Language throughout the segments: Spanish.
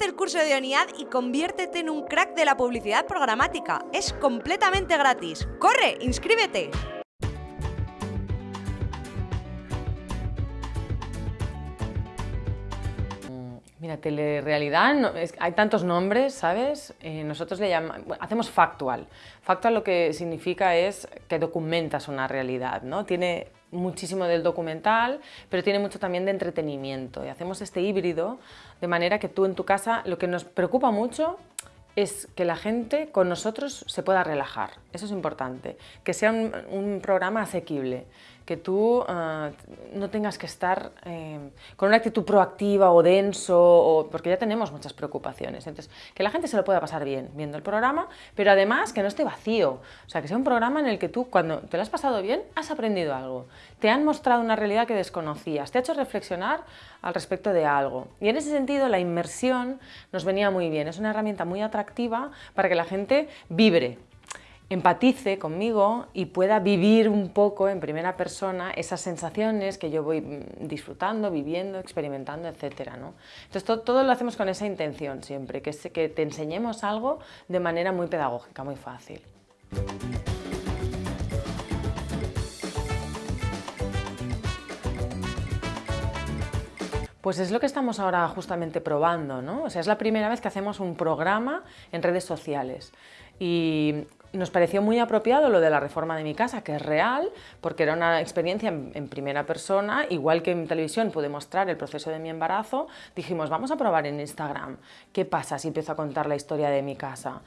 El curso de ONIAD y conviértete en un crack de la publicidad programática. Es completamente gratis. ¡Corre! ¡Inscríbete! Mira, telerealidad, no, es, hay tantos nombres, ¿sabes? Eh, nosotros le llamamos, bueno, hacemos factual. Factual lo que significa es que documentas una realidad, ¿no? Tiene muchísimo del documental, pero tiene mucho también de entretenimiento. Y hacemos este híbrido de manera que tú en tu casa, lo que nos preocupa mucho es que la gente con nosotros se pueda relajar. Eso es importante. Que sea un, un programa asequible que tú uh, no tengas que estar eh, con una actitud proactiva o denso, o, porque ya tenemos muchas preocupaciones. Entonces, que la gente se lo pueda pasar bien viendo el programa, pero además que no esté vacío. O sea, que sea un programa en el que tú, cuando te lo has pasado bien, has aprendido algo. Te han mostrado una realidad que desconocías, te ha hecho reflexionar al respecto de algo. Y en ese sentido, la inmersión nos venía muy bien. Es una herramienta muy atractiva para que la gente vibre empatice conmigo y pueda vivir un poco en primera persona esas sensaciones que yo voy mm, disfrutando, viviendo, experimentando, etc. ¿no? Entonces todo, todo, lo hacemos con esa intención siempre, que, que te enseñemos algo de manera muy pedagógica, muy fácil. Pues es lo que estamos ahora justamente probando, ¿no? O sea, es la primera vez que hacemos un programa en redes sociales y nos pareció muy apropiado lo de la reforma de mi casa, que es real, porque era una experiencia en, primera persona, igual que en televisión pude mostrar el proceso de mi embarazo, dijimos, vamos a probar en Instagram, ¿qué pasa si empiezo a contar la historia de mi casa?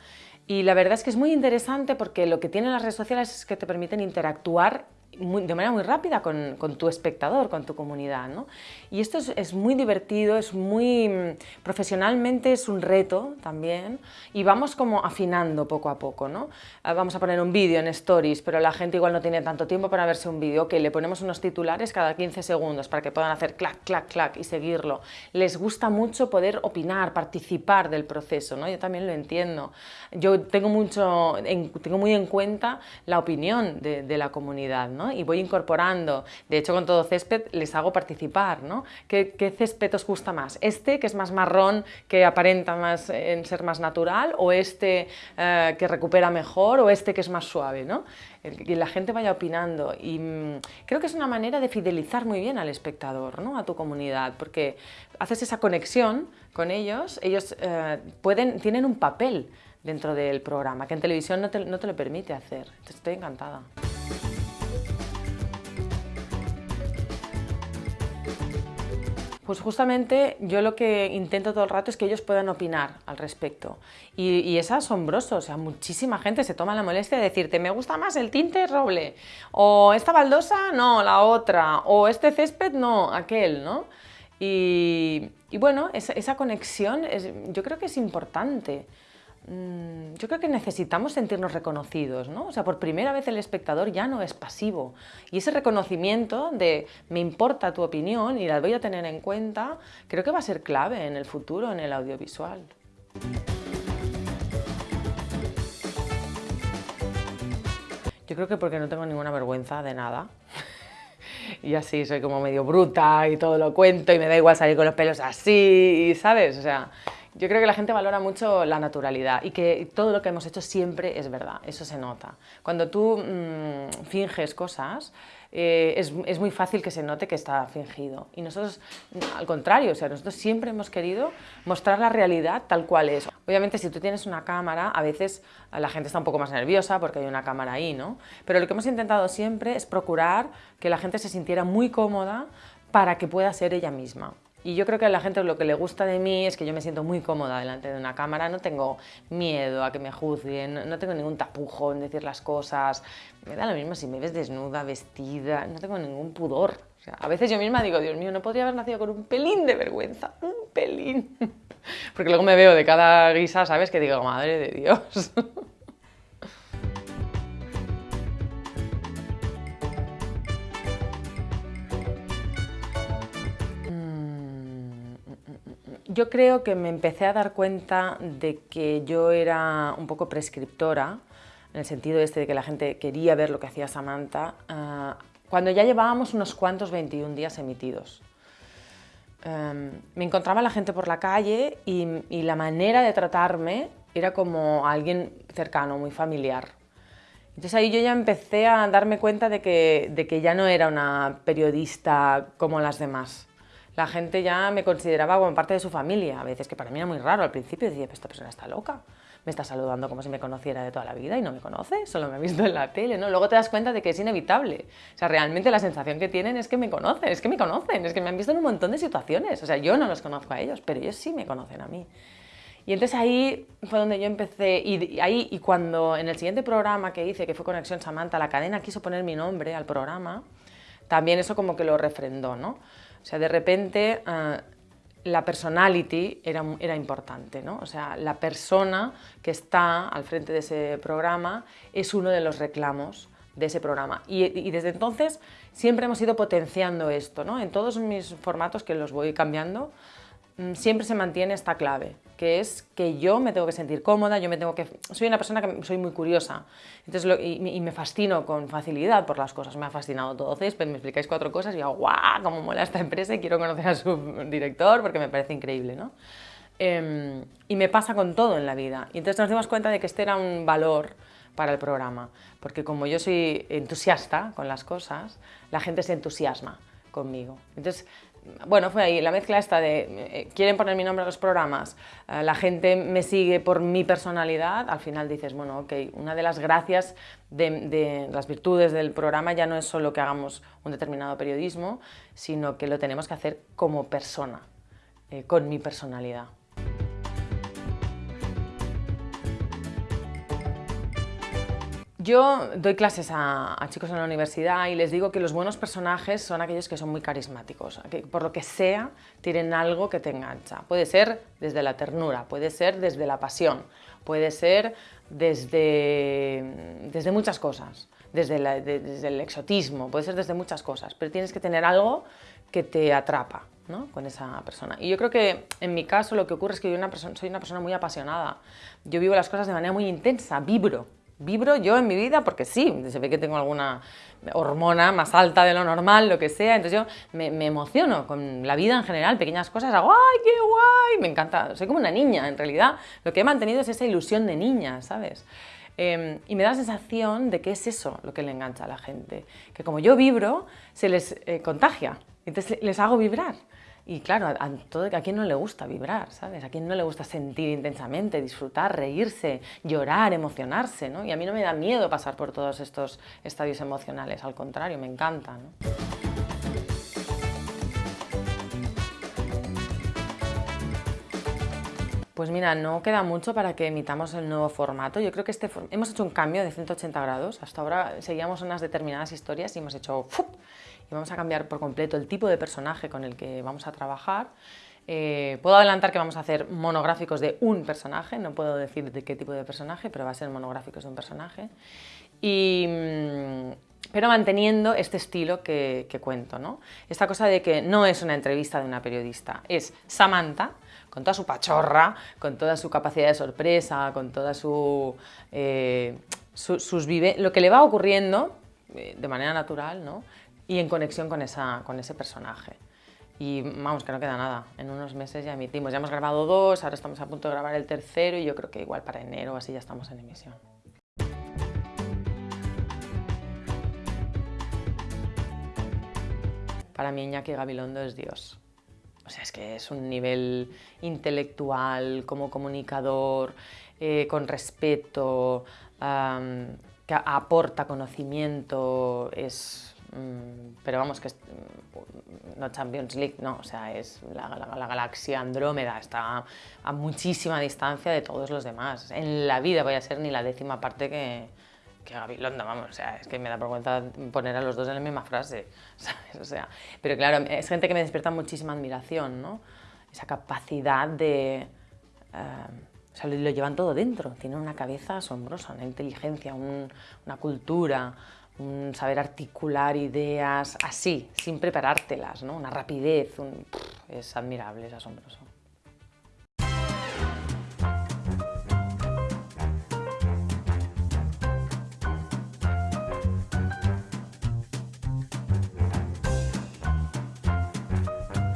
Y la verdad es que es muy interesante porque lo que tienen las redes sociales es que te permiten interactuar muy, de manera muy rápida con, con, tu espectador, con tu comunidad. ¿no? Y esto es, es, muy divertido, es muy profesionalmente es un reto también y vamos como afinando poco a poco. ¿no? Ah, vamos a poner un vídeo en Stories, pero la gente igual no tiene tanto tiempo para verse un vídeo. Ok, le ponemos unos titulares cada 15 segundos para que puedan hacer clac, clac, clac y seguirlo. Les gusta mucho poder opinar, participar del proceso, ¿no? yo también lo entiendo. Yo tengo, mucho, en, tengo muy en cuenta la opinión de, de la comunidad. ¿no? Y voy incorporando. De hecho, con todo césped les hago participar. ¿no? ¿Qué, ¿Qué, césped os gusta más? ¿Este que es más marrón, que aparenta más en ser más natural? ¿O este eh, que recupera mejor? ¿O este que es más suave? ¿no? Que la gente vaya opinando. Y mmm, creo que es una manera de fidelizar muy bien al espectador, ¿no? a tu comunidad, porque haces esa conexión con ellos, ellos eh, pueden, tienen un papel dentro del programa, que en televisión no te, no te lo permite hacer. Entonces, estoy encantada. Pues justamente yo lo que intento todo el rato es que ellos puedan opinar al respecto. Y, y, es asombroso, o sea, muchísima gente se toma la molestia de decirte me gusta más el tinte roble, o esta baldosa, no, la otra, o este césped, no, aquel, ¿no? Y, y bueno, esa, conexión yo creo que es importante. Yo creo que necesitamos sentirnos reconocidos, ¿no? O sea, por primera vez el espectador ya no es pasivo. Y ese reconocimiento de me importa tu opinión y la voy a tener en cuenta, creo que va a ser clave en el futuro, en el audiovisual. Yo creo que porque no tengo ninguna vergüenza de nada. y así soy como medio bruta y todo lo cuento y me da igual salir con los pelos así, ¿sabes? O sea, yo creo que la gente valora mucho la naturalidad y que todo lo que hemos hecho siempre es verdad, eso se nota. Cuando tú mmm, finges cosas, eh, es, es, muy fácil que se note que está fingido. Y nosotros, al contrario, o sea, nosotros siempre hemos querido mostrar la realidad tal cual es. Obviamente, si tú tienes una cámara, a veces la gente está un poco más nerviosa porque hay una cámara ahí, ¿no? Pero lo que hemos intentado siempre es procurar que la gente se sintiera muy cómoda para que pueda ser ella misma. Y yo creo que a la gente lo que le gusta de mí es que yo me siento muy cómoda delante de una cámara, no tengo miedo a que me juzguen, no tengo ningún tapujo en decir las cosas, me da lo mismo si me ves desnuda, vestida, no tengo ningún pudor. A veces yo misma digo, Dios mío, no podría haber nacido con un pelín de vergüenza, un pelín. Porque luego me veo de cada guisa, ¿sabes? Que digo, madre de Dios. yo creo que me empecé a dar cuenta de que yo era un poco prescriptora, en el sentido este de que la gente quería ver lo que hacía Samantha, uh, cuando ya llevábamos unos cuantos 21 días emitidos. em, me encontraba la gente por la calle y, y la manera de tratarme era como alguien cercano, muy familiar. Entonces ahí yo ya empecé a darme cuenta de que, de que ya no era una periodista como las demás. La gente ya me consideraba como parte de su familia, a veces que para mí era muy raro al principio, decía, esta persona está loca, me está saludando como si me conociera de toda la vida y no me conoce, solo me ha visto en la tele, ¿no? Luego te das cuenta de que es inevitable, o sea, realmente la sensación que tienen es que me conocen, es que me conocen, es que me han visto en un montón de situaciones, o sea, yo no los conozco a ellos, pero ellos sí me conocen a mí. Y entonces ahí fue donde yo empecé, y ahí, y cuando en el siguiente programa que hice, que fue Conexión Samantha, la cadena quiso poner mi nombre al programa, también eso como que lo refrendó, ¿no? O sea, de repente eh, la personality era, era importante, ¿no? O sea, la persona que está al frente de ese programa es uno de los reclamos de ese programa. Y, y, desde entonces siempre hemos ido potenciando esto, ¿no? En todos mis formatos que los voy cambiando, Mm, siempre se mantiene esta clave, que es que yo me tengo que sentir cómoda, yo me tengo que... Soy una persona que soy muy curiosa entonces y, me fascino con facilidad por las cosas. Me ha fascinado todo Césped, me explicáis cuatro cosas y digo, ¡guau! ¡Cómo mola esta empresa! Y quiero conocer a su director porque me parece increíble, ¿no? Em, y me pasa con todo en la vida. Y entonces nos dimos cuenta de que este era un valor para el programa, porque como yo soy entusiasta con las cosas, la gente se entusiasma conmigo. Entonces bueno, fue ahí la mezcla esta de eh, quieren poner mi nombre a los programas, eh, la gente me sigue por mi personalidad, al final dices, bueno, ok, una de las gracias de, las virtudes del programa ya no es solo que hagamos un determinado periodismo, sino que lo tenemos que hacer como persona, eh, con mi personalidad. Yo doy clases a, chicos en la universidad y les digo que los buenos personajes son aquellos que son muy carismáticos, que por lo que sea tienen algo que te engancha. Puede ser desde la ternura, puede ser desde la pasión, puede ser desde, desde muchas cosas, desde, desde el exotismo, puede ser desde muchas cosas, pero tienes que tener algo que te atrapa. ¿no? con esa persona. Y yo creo que en mi caso lo que ocurre es que soy una persona muy apasionada. Yo vivo las cosas de manera muy intensa, vibro, Vibro yo en mi vida porque sí, se ve que tengo alguna hormona más alta de lo normal, lo que sea, entonces yo me, emociono con la vida en general, pequeñas cosas, hago ¡ay, qué guay! Me encanta, soy como una niña, en realidad lo que he mantenido es esa ilusión de niña, ¿sabes? Em, y me da la sensación de que es eso lo que le engancha a la gente, que como yo vibro, se les eh, contagia, entonces les hago vibrar. Y claro, a, todo, a quien no le gusta vibrar, ¿sabes? A quien no le gusta sentir intensamente, disfrutar, reírse, llorar, emocionarse, ¿no? Y a mí no me da miedo pasar por todos estos estadios emocionales, al contrario, me encanta, ¿no? Pues mira, no queda mucho para que emitamos el nuevo formato. Yo creo que este hemos hecho un cambio de 180 grados. Hasta ahora seguíamos unas determinadas historias y hemos hecho y vamos a cambiar por completo el tipo de personaje con el que vamos a trabajar. Eh, puedo adelantar que vamos a hacer monográficos de un personaje, no puedo decir de qué tipo de personaje, pero va a ser monográficos de un personaje. Mm, pero manteniendo este estilo que, cuento, ¿no? Esta cosa de que no es una entrevista de una periodista, es Samantha, con toda su pachorra, con toda su capacidad de sorpresa, con toda su, eh, sus lo que le va ocurriendo eh, de manera natural, ¿no? Y en conexión con, esa, con ese personaje. Y vamos, que no queda nada, en unos meses ya emitimos. Ya hemos grabado dos, ahora estamos a punto de grabar el tercero y yo creo que igual para enero así ya estamos en emisión. Para mí Iñaki Gabilondo es Dios. O sea, es que es un nivel intelectual, como comunicador, eh, con respeto, que aporta conocimiento, es pero vamos, que es, mm, no Champions League, no, o sea, es la, galaxia Andrómeda, está a muchísima distancia de todos los demás. En la vida voy a ser ni la décima parte que, que Gabilondo, vamos, o sea, es que me da vergüenza poner a los dos en la misma frase, ¿sabes? O sea, pero claro, es gente que me despierta muchísima admiración, ¿no? Esa capacidad de... Eh, o sea, lo, llevan todo dentro, tienen una cabeza asombrosa, una inteligencia, una cultura, un saber articular ideas así, sin preparártelas, ¿no? una rapidez, es admirable, es asombroso.